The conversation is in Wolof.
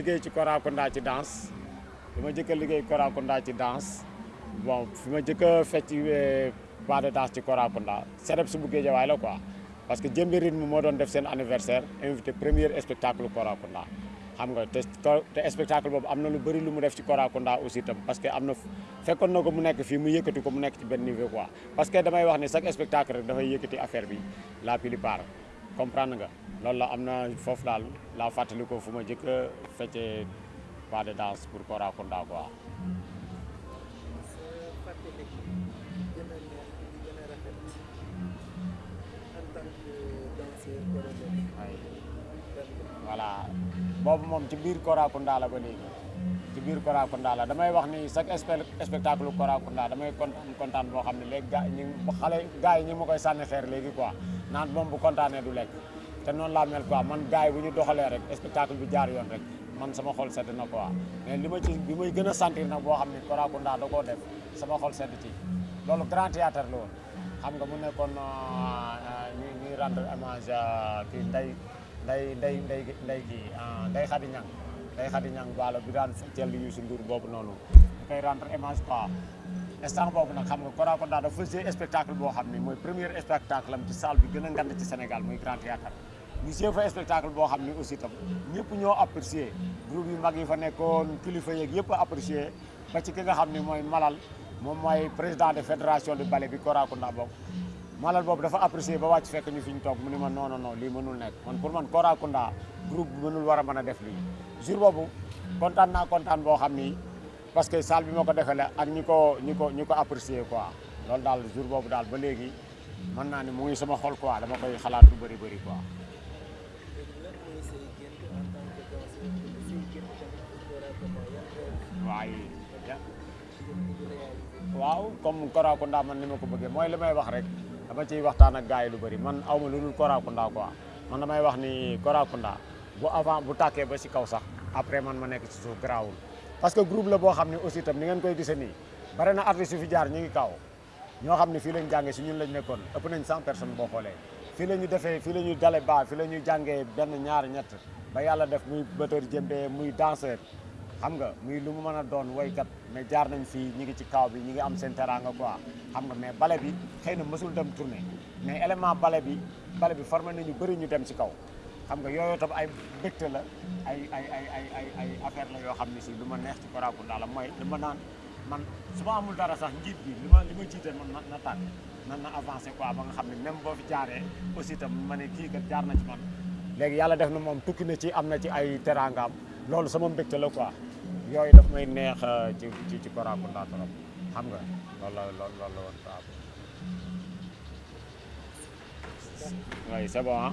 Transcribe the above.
liggéey ci Korakunda ci danse fi ma jëkk a liggéey Korakunda ci danse bon fi ma jëkk a fecc eh, pas de danse ci Korakunda sereb su bu Géejawaay la quoi parce que jëmbi rythme moo doon def seen anniversaire invité premier spectacle Korakunda xam nga te te spectacle boobu am na lu bëri lu mu def ci Korakunda aussi tam parce que am na fekkoon na ko mu nekk fii mu yëkkati ko mu nekk ci benn niveau quoi parce que damay wax ne chaque spectacle rek dafay yëkkati affaire bi la plupart comprendre nga loolu la am na foofu daal laa fàttali ko fu ma jëkk a feccee pas de danse pour Kora Kunda quoi. voilà boobu moom ci biir Kora Kunda la ba léegi. ci biir Korakunda la damay wax ni chaque spectacle Korakunda damay kontaan kontaan boo xam ne léegi gaa ñi xale gars yi ñi ma koy sànni xeer léegi quoi naan moom bu kontaanee du lekk te noonu laa mel quoi man gars yi bu ñu doxalee rek spectacle bi jaar yoon rek man sama xol sedd na quoi mais li ma ci bi may gën a sentir nag boo xam ne Korakunda da koo def sama xol sedd ci loolu grand théâtre la woon xam nga mu nekkoon euh, euh, ñuy rendre hommage kii Ndeye nday nday nday nday kii ah, nday xadi ñang nday xadi ñang waalo bi daan teel di Youssou Ndour boobu noonu da koy rendre hommage quoi instant boobu nag xam nga Kora Konda dafa jouer spectacle boo xam ni mooy premier spectacle am ci salle bi gën a ngand ci Sénégal muy Grand Théâtre ñu jouer fa spectacle boo xam ni aussi tam ñëpp ñoo apprécier groupe yu mag yi fa nekkoon kilifa yeeg yëpp apprécier ba ci ki nga xam ni mooy Malal moom mooy président de fédération de bale bi Korakunda bokk Malal boobu dafa apprécié ba wàcc fekk ñu fi ñu toog mu ni ma non non non lii mënul nekk man pour man Korakunda groupe bi mënul war a mën a def lii jour boobu kontaan naa kontaan boo xam ni parce que salle bi ma ko defee la ak ñi ko ñi ko ñi ko apprécié quoi loolu daal jour boobu daal ba léegi mën naa ni mu ngi sama xol quoi dama koy xalaat lu bëri bëri quoi. waaye waaw comme Korakunda man ni ma ko bëggee mooy li may wax rek dama ciy waxtaan ak gars yi lu bëri man aw ma lu dul Korakunda quoi man damay wax ni Korakunda bu avant bu tàkkee ba si kaw sax après man ma nekk ci suuf garaawul parce que groupe la boo xam ne aussi tam ni ngeen koy gisee nii bare na artistes yu fi jaar ñu ngi kaw ñoo xam ne fii lañ jàngee si ñun lañ nekkoon ëpp nañ cent personnes boo xoolee fii la ñu defee fii la ñu dale baa fii la ñuy jàngee benn ñaar ñett ba yàlla def muy batteur jëmbe muy danseur xam nga muy lu mu mën a doon woykat mais jaar nañ fii ñi ngi ci kaw bi ñi ngi am seen teraanga quoi xam nga mais bale bi xëy na mësul dem tournée mais élément bale bi bale bi formé nañu bëri ñu dem ci kaw xam nga yooyu tam ay mbégte la ay ay ay ay ay ay affaire la yoo xam ne si lu ma neex ci Korakunda la mooy li ma naan man su ma amul dara sax njiit bi li ma li ma jiite man na na tànn nan na avancé quoi ba nga xam ne même boo fi jaaree aussi tam ma ne kii kat jaar na ci man léegi yàlla def na moom tukki na ci am na ci ay teraangaam loolu sama mbégte la quoi yooyu daf may neex euh, ci ci ci Korakunda trop xam nga loolu la loolu loolu la woon quoi. oui c'est bon ah.